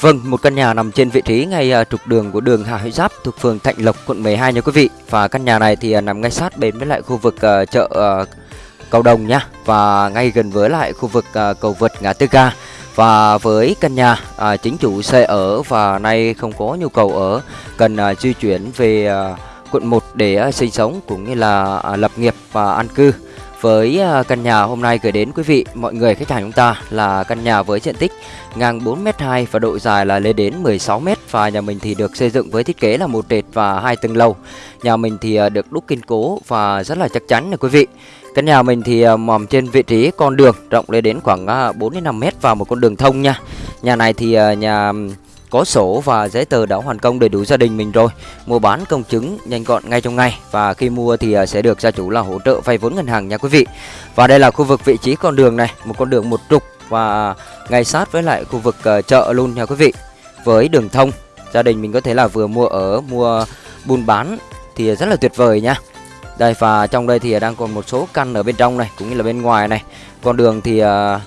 Vâng, một căn nhà nằm trên vị trí ngay à, trục đường của đường Hà Huy Giáp thuộc phường Thạnh Lộc, quận 12 nha quý vị. Và căn nhà này thì à, nằm ngay sát bên với lại khu vực à, chợ Cầu Đồng nha và ngay gần với lại khu vực cầu vượt ngã tư ga. Và với căn nhà à, chính chủ xe ở và nay không có nhu cầu ở cần à, di chuyển về à, quận 1 để à, sinh sống cũng như là à, lập nghiệp và an cư. Với à, căn nhà hôm nay gửi đến quý vị mọi người khách hàng chúng ta là căn nhà với diện tích ngang 4m2 và độ dài là lên đến 16m và nhà mình thì được xây dựng với thiết kế là một trệt và hai tầng lầu. Nhà mình thì à, được đúc kiên cố và rất là chắc chắn nè quý vị. Căn nhà mình thì à, nằm trên vị trí con đường rộng lên đến khoảng à, 4 đến 5 m và một con đường thông nha. Nhà này thì nhà có sổ và giấy tờ đã hoàn công đầy đủ gia đình mình rồi. Mua bán công chứng nhanh gọn ngay trong ngày. Và khi mua thì à, sẽ được gia chủ là hỗ trợ vay vốn ngân hàng nha quý vị. Và đây là khu vực vị trí con đường này, một con đường một trục. Và ngay sát với lại khu vực à, chợ luôn nha quý vị. Với đường thông, gia đình mình có thể là vừa mua ở, mua buôn bán thì rất là tuyệt vời nha. Đây, và trong đây thì đang còn một số căn ở bên trong này, cũng như là bên ngoài này. Con đường thì à,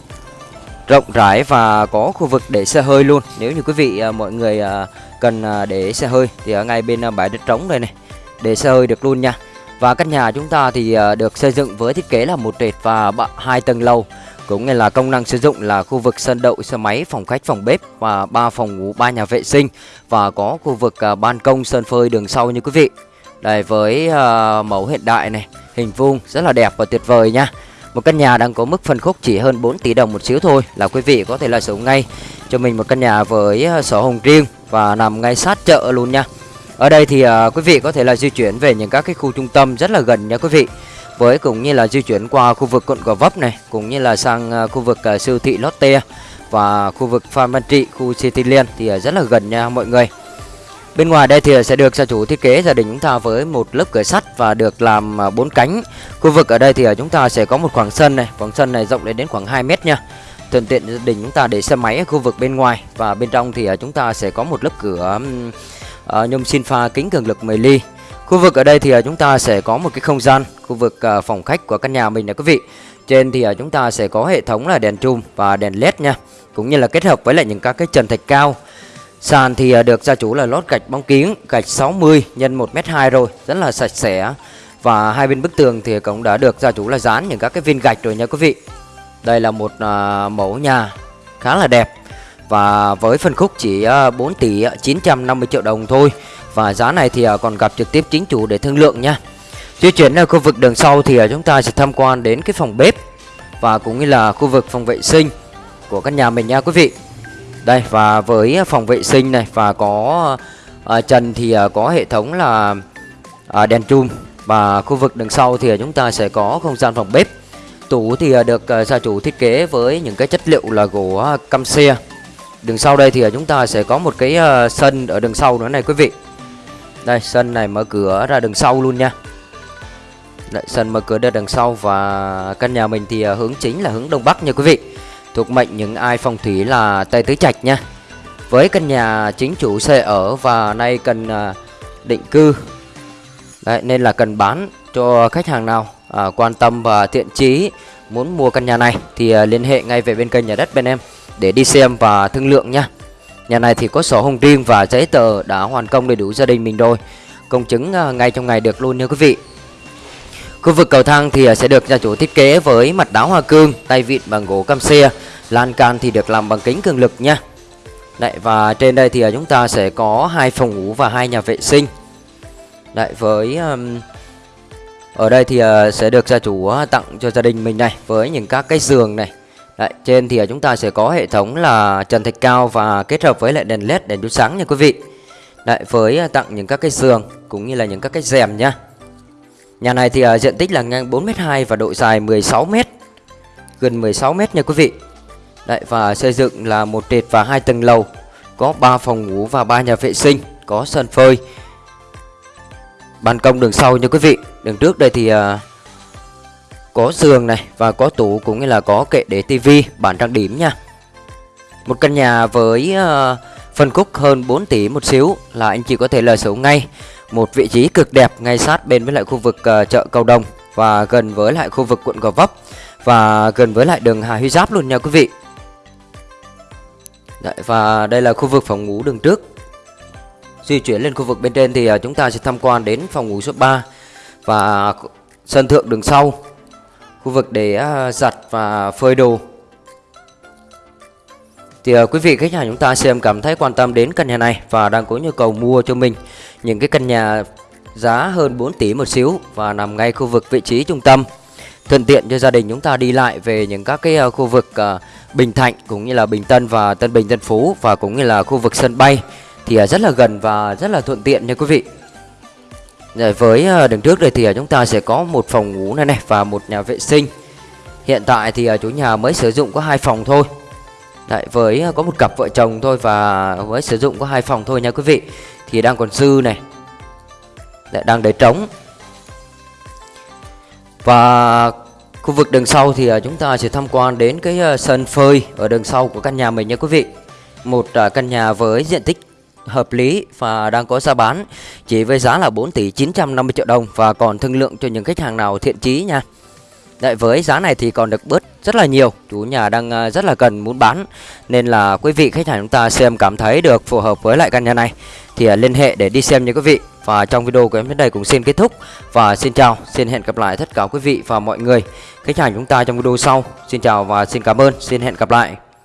rộng rãi và có khu vực để xe hơi luôn. Nếu như quý vị à, mọi người à, cần à, để xe hơi thì ở ngay bên bãi đất trống đây này, để xe hơi được luôn nha. Và căn nhà chúng ta thì được xây dựng với thiết kế là một trệt và hai tầng lầu, cũng như là công năng sử dụng là khu vực sân đậu, xe máy, phòng khách, phòng bếp và ba phòng ngủ, ba nhà vệ sinh và có khu vực ban công, sân phơi, đường sau như quý vị. Đây với mẫu hiện đại này, hình vuông rất là đẹp và tuyệt vời nha một căn nhà đang có mức phân khúc chỉ hơn 4 tỷ đồng một xíu thôi là quý vị có thể là sử dụng ngay cho mình một căn nhà với ờ, sổ hồng riêng và nằm ngay sát chợ luôn nha. Ở đây thì uh, quý vị có thể là di chuyển về những các cái khu trung tâm rất là gần nha quý vị. Với cũng như là di chuyển qua khu vực quận Gò Vấp này, cũng như là sang uh, khu vực uh, siêu thị Lotte và khu vực Phan Văn Trị, khu Cityland thì uh, rất là gần nha mọi người. Bên ngoài đây thì sẽ được gia chủ thiết kế gia đình chúng ta với một lớp cửa sắt và được làm à, bốn cánh. Khu vực ở đây thì à, chúng ta sẽ có một khoảng sân này, khoảng sân này rộng lên đến khoảng 2 mét nha. Thuận tiện gia đình chúng ta để xe máy ở khu vực bên ngoài và bên trong thì à, chúng ta sẽ có một lớp cửa nhôm xin pha kính cường lực 10 ly. Khu vực ở đây thì chúng ta sẽ có một cái không gian, khu vực phòng khách của căn nhà mình nè quý vị. Trên thì chúng ta sẽ có hệ thống là đèn chùm và đèn led nha, cũng như là kết hợp với lại những các cái trần thạch cao Sàn thì à, được gia chủ là lót gạch bóng kiếng, gạch 60 x 1m2 rồi, rất là sạch sẽ. Và hai bên bức tường thì cũng đã được gia chủ là dán những các cái viên gạch rồi nha quý vị. Đây là một à, mẫu nhà khá là đẹp và với phân khúc chỉ à, 4 tỷ 950 triệu đồng thôi. Và giá này thì à, còn gặp trực tiếp chính chủ để thương lượng nha. Di chuyển ở khu vực đường sau thì chúng ta sẽ tham quan đến cái phòng bếp và cũng như là khu vực phòng vệ sinh của căn nhà mình nha quý vị. Đây và với phòng vệ sinh này và có à, trần thì à, có hệ thống là à, đèn chùm và khu vực đằng sau thì à, chúng ta sẽ có không gian phòng bếp. Tủ thì à, được à, gia chủ thiết kế với những cái chất liệu là gỗ à, cam căm xe. Đường sau đây thì à, chúng ta sẽ có một cái à, sân ở đằng sau nữa này quý vị. Đây sân này mở cửa ra đằng sau luôn nha. Đấy, sân mở cửa ra đằng sau và căn nhà mình thì à, hướng chính là hướng đông bắc nha quý vị thuộc mệnh những ai phong thủy là Tây Tứ Trạch nha. Với căn nhà chính chủ xây ở và nay cần à, định cư. Đấy, nên là cần bán cho khách hàng nào à, quan tâm và thiện chí muốn mua căn nhà này thì à, liên hệ ngay về bên kênh nhà đất bên em để đi xem và thương lượng nha. Nhà này thì có sổ hồng riêng và giấy tờ đã hoàn công đầy đủ gia đình mình rồi. Công chứng à, ngay trong ngày được luôn nha quý vị. Khu vực cầu thang thì à, sẽ được gia chủ thiết kế với mặt đá hoa cương, tay vịn bằng gỗ cam xe, lan can thì được làm bằng kính cường lực nha. Đấy và trên đây thì à, chúng ta sẽ có hai phòng ngủ và hai nhà vệ sinh. Đấy với um, ở đây thì à, sẽ được gia chủ tặng cho gia đình mình này với những các cái giường này. Đấy, trên thì chúng ta sẽ có hệ thống là trần thạch cao và kết hợp với lại đèn led đèn chiếu sáng nha quý vị. Đấy với tặng những các cái giường cũng như là những các cái rèm nha. Nhà này thì uh, diện tích là ngang 4m2 và độ dài 16m Gần 16m nha quý vị. Đấy và xây dựng là một trệt và hai tầng lầu. Có 3 phòng ngủ và 3 nhà vệ sinh Có sân phơi. Ban công đường sau nha quý vị. Đường trước đây thì uh, có giường này và có tủ cũng như là có kệ để tivi bản trang điểm nha. Một căn nhà với uh, phân khúc hơn 4 tỷ một xíu là anh chị có thể là sở ngay một vị trí cực đẹp ngay sát bên với lại khu vực uh, chợ Cầu Đồng và gần với lại khu vực quận Gò Vấp và gần với lại đường Hà Huy Giáp luôn nha quý vị. Đấy, và đây là khu vực phòng ngủ đường trước. Di chuyển lên khu vực bên trên thì ờ, chúng ta sẽ tham quan đến phòng ngủ số 3 Và sân thượng đường sau. Khu vực để ờ, giặt và phơi đồ thì uh, quý vị khách hàng chúng ta xem cảm thấy quan tâm đến căn nhà này và đang có nhu cầu mua cho mình những cái căn nhà giá hơn 4 tỷ một xíu và nằm ngay khu vực vị trí trung tâm thuận tiện cho gia đình chúng ta đi lại về những các cái à, khu vực uh, Bình Thạnh cũng như là Bình Tân và Tân Bình Tân Phú và cũng như là khu vực sân bay thì uh, rất là gần và rất là thuận tiện nha quý vị. Rồi với đường trước đây thì chúng ta sẽ có một phòng ngủ này này và một nhà vệ sinh. Hiện tại thì chủ nhà mới sử dụng có hai phòng thôi. Đấy, với à, có một cặp vợ chồng thôi và với sử dụng có hai phòng thôi nha quý vị. Thì đang còn dư này. Đấy, đang để trống. Và khu vực đường sau thì à, chúng ta sẽ tham quan đến cái à, sân phơi ở đường sau của căn nhà mình nha quý vị. Một căn nhà với diện tích hợp lý và đang có giá bán chỉ với giá là 4 tỷ 950 triệu đồng và còn thương lượng cho những khách hàng nào thiện chí nha. Đấy, với giá này thì còn được bớt rất là nhiều. Chủ nhà đang à, rất là cần muốn bán. Nên là quý vị khách hàng chúng ta xem cảm thấy được phù hợp với lại căn nhà này Thì à, liên hệ để đi xem nha quý vị. Và trong video của em đến đây cũng xin kết thúc. Và xin chào, xin hẹn gặp lại tất cả quý vị và mọi người. Khách hàng chúng ta trong video sau. Xin chào và xin cảm ơn, xin hẹn gặp lại.